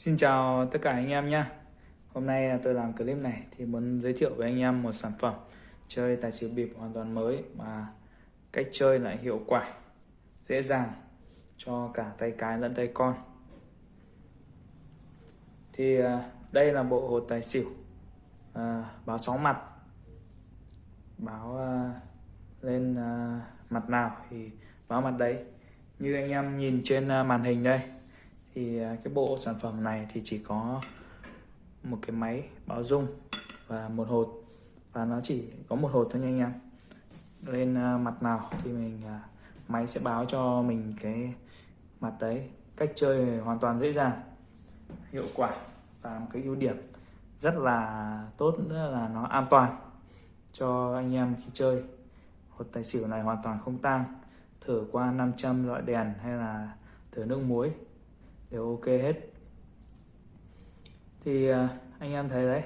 Xin chào tất cả anh em nhé Hôm nay tôi làm clip này thì muốn giới thiệu với anh em một sản phẩm chơi tài xỉu bịp hoàn toàn mới mà cách chơi lại hiệu quả dễ dàng cho cả tay cái lẫn tay con. Thì à, đây là bộ hột tài xỉu à, báo sáu mặt. Báo à, lên à, mặt nào thì báo mặt đấy. Như anh em nhìn trên à, màn hình đây thì à, cái bộ sản phẩm này thì chỉ có một cái máy báo dung và một hột. Và nó chỉ có một hột thôi nha anh em. Lên à, mặt nào thì mình à, máy sẽ báo cho mình cái mặt đấy cách chơi hoàn toàn dễ dàng, hiệu quả và một cái ưu điểm rất là tốt nữa là nó an toàn cho anh em khi chơi. Hột tài xỉu này hoàn toàn không tang, thử qua 500 loại đèn hay là thử nước muối đều ok hết. Thì à, anh em thấy đấy.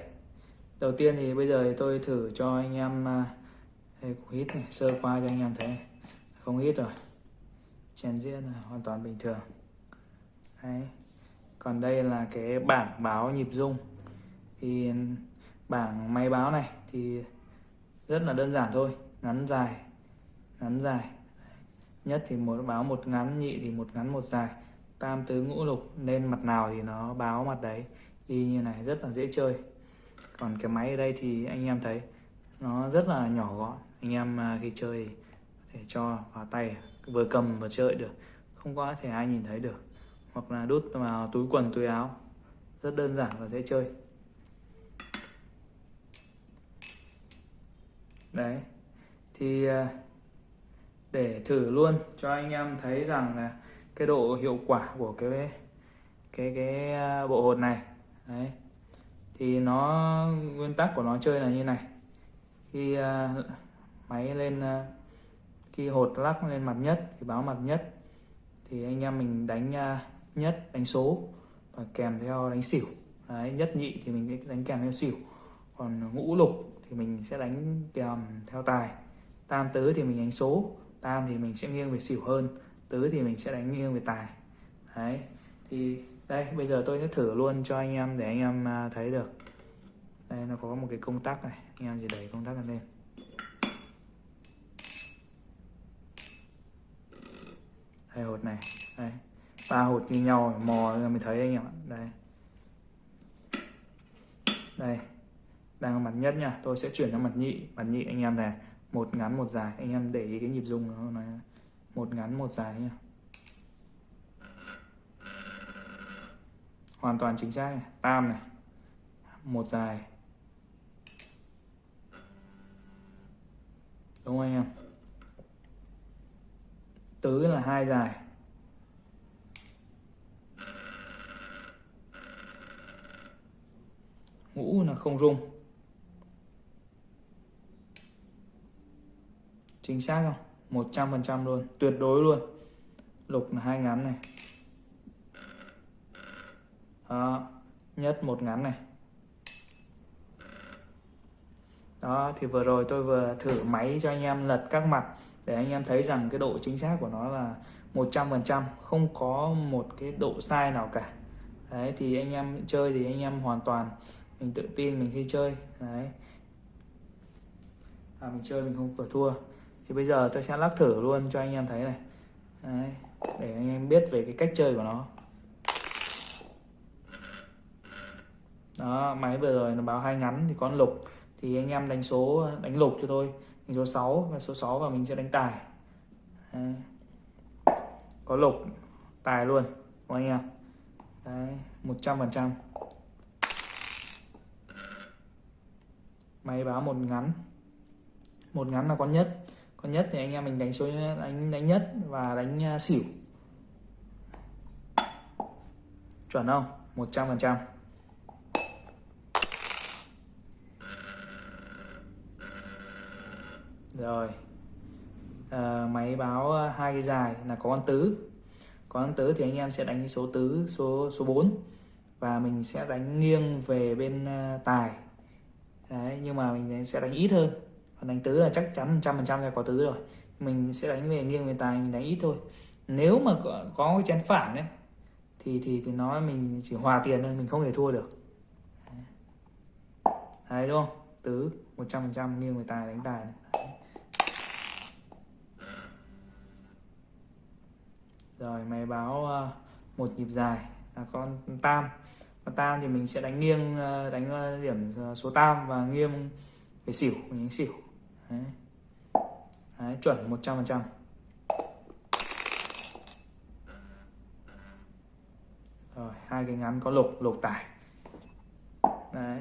Đầu tiên thì bây giờ thì tôi thử cho anh em à, đây cũng hít này, sơ qua cho anh em thấy không hít rồi. Chèn diễn là hoàn toàn bình thường. Đấy. Còn đây là cái bảng báo nhịp rung. Thì bảng máy báo này thì rất là đơn giản thôi. Ngắn dài ngắn dài. Nhất thì một, báo một ngắn, nhị thì một ngắn, một dài tam tứ ngũ lục lên mặt nào thì nó báo mặt đấy. Y như này rất là dễ chơi. Còn cái máy ở đây thì anh em thấy, nó rất là nhỏ gọn. Anh em à, khi chơi thì thể cho vào tay, vừa cầm vừa chơi được. Không có thể ai nhìn thấy được. Hoặc là đút vào túi quần, túi áo. Rất đơn giản và dễ chơi. Đấy. Thì à, để thử luôn cho anh em thấy rằng là cái độ hiệu quả của cái cái cái à, bộ hột này. Đấy. Thì nó nguyên tắc của nó chơi là như này. Khi uh, máy lên uh, khi hột lắc lên mặt nhất thì báo mặt nhất thì anh em mình đánh uh, nhất đánh số và kèm theo đánh xỉu. Đấy, nhất nhị thì mình sẽ đánh kèm theo xỉu. Còn ngũ lục thì mình sẽ đánh kèm theo tài. Tam tứ thì mình đánh số. Tam thì mình sẽ nghiêng về xỉu hơn tứ thì mình sẽ đánh nghiêng về tài. Đấy, thì đây, bây giờ tôi sẽ thử luôn cho anh em để anh em à, thấy được. Đây, nó có một cái công tắc này, anh em chỉ đẩy công tắc lên. Hai hột này, đây. Ba hột như nhau, mò ra thấy anh em ạ. Đây. Đây, đang ở mặt nhất nha. Tôi sẽ chuyển sang mặt nhị. Mặt nhị anh em này, một ngắn, một dài. Anh em để ý cái nhịp rung nó một ngắn, một dài nha hoàn toàn chính xác này. tam này. Một dài. Đúng không anh em? Tứ là hai dài. Ngũ là không rung. Chính xác không? 100% luôn tuyệt đối luôn. Lục là hai ngắn này. Đó nhất một ngắn này. Đó thì vừa rồi tôi vừa thử máy cho anh em lật các mặt để anh em thấy rằng cái độ chính xác của nó là 100% không có một cái độ sai nào cả. Đấy thì anh em chơi thì anh em hoàn toàn mình tự tin mình khi chơi. Đấy. À, mình chơi mình không vừa thua thì bây giờ tôi sẽ lắc thử luôn cho anh em thấy này. Đấy, để anh em biết về cái cách chơi của nó. Đó máy vừa rồi nó báo hai ngắn thì con lục. Thì anh em đánh số đánh lục cho tôi đánh số 6 và số 6 và mình sẽ đánh tài. Đấy. có lục tài luôn của anh em. Đấy một trăm phần trăm. Máy báo một ngắn. Một ngắn là con nhất con nhất thì anh em mình đánh số đánh đánh nhất và đánh à, xỉu. Chuẩn không? 100 phần trăm. Rồi. À, máy báo à, hai cái dài là có con tứ. Có con tứ thì anh em sẽ đánh số tứ số số 4 và mình sẽ đánh nghiêng về bên à, tài. Đấy nhưng mà mình sẽ đánh ít hơn đánh tứ là chắc chắn trăm phần trăm là có tứ rồi. Mình sẽ đánh về nghiêng về tài mình đánh ít thôi. Nếu mà có, có cái chén phản đấy thì thì thì nó mình chỉ hòa tiền thôi mình không thể thua được. Đấy đúng không? Tứ 100% nghiêng về tài đánh tài này. rồi mày báo uh, một nhịp dài. Là con tam. Con tam thì mình sẽ đánh nghiêng ờ, đánh ờ, điểm số tam và nghiêng về xỉu mình đánh xỉu đấy. Đấy, chuẩn 100% rồi hai cái ngắn có lục lục tải. Đấy.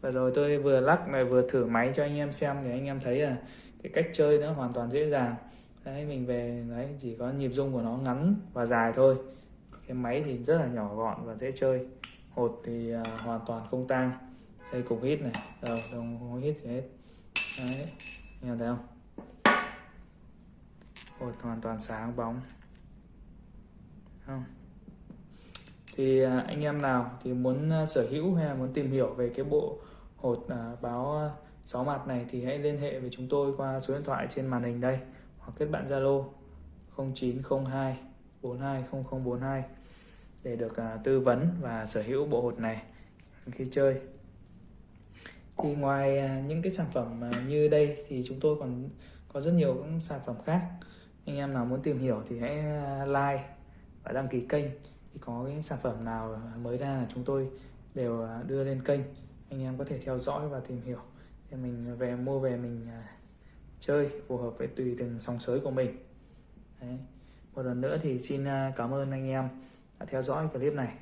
Và rồi tôi vừa lắc này vừa thử máy cho anh em xem thì anh em thấy là cái cách chơi nó hoàn toàn dễ dàng. Đấy mình về đấy chỉ có nhịp rung của nó ngắn và dài thôi. Cái máy thì rất là nhỏ gọn và dễ chơi. Hột thì uh, hoàn toàn không tang. Đây cục hít này. Đầu đồng hít gì hết. Đấy anh em thấy không? Hột hoàn toàn sáng bóng. Không. Thì à, anh em nào thì muốn à, sở hữu hay là muốn tìm hiểu về cái bộ hột à, báo 6 mặt này thì hãy liên hệ với chúng tôi qua số điện thoại trên màn hình đây, hoặc kết bạn Zalo 0902 420042 để được tư vấn và sở hữu bộ hột này khi chơi thì ngoài à, những cái sản phẩm à, như đây thì chúng tôi còn có rất nhiều những sản phẩm khác. Anh em nào muốn tìm hiểu thì hãy à, like và đăng ký kênh. Thì có cái sản phẩm nào mới ra là chúng tôi đều đưa lên kênh. Anh em có thể theo dõi và tìm hiểu để mình về, mua về mình chơi, phù hợp với tùy từng sóng sới của mình. Đấy. một lần nữa thì xin cảm ơn anh em đã theo dõi clip này.